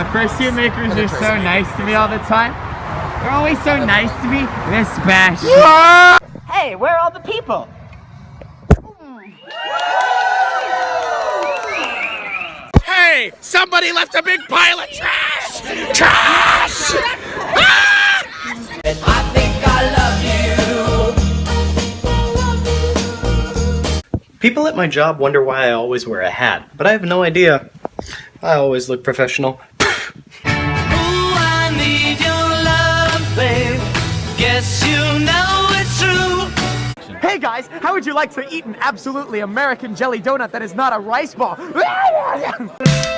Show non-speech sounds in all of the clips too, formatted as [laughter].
My fursuit makers are so nice to me all the time. They're always so nice to me. They're special. [laughs] Hey, where are all the people? Hey, somebody left a big pile of trash! Trash! Ah! People at my job wonder why I always wear a hat, but I have no idea. I always look professional. Hey guys, how would you like to eat an absolutely American jelly donut that is not a rice ball? [laughs]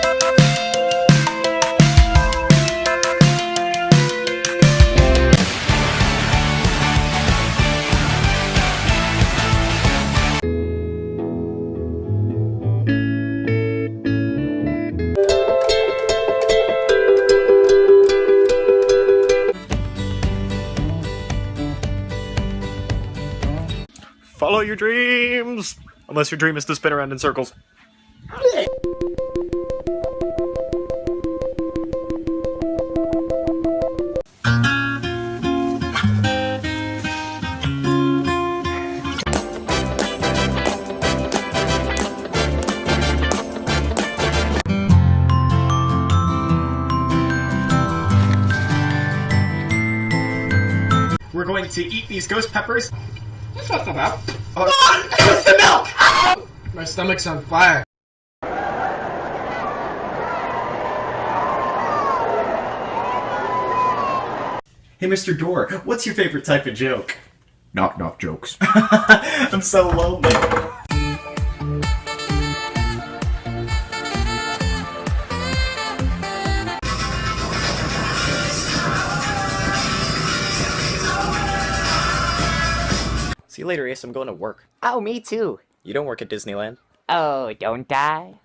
Follow your dreams! Unless your dream is to spin around in circles. We're going to eat these ghost peppers. What's that about? Oh, it's the milk! Ah! My stomach's on fire. Hey, Mr. Door, what's your favorite type of joke? Knock knock jokes. [laughs] I'm so lonely. See you later, Ace. I'm going to work. Oh, me too. You don't work at Disneyland. Oh, don't I?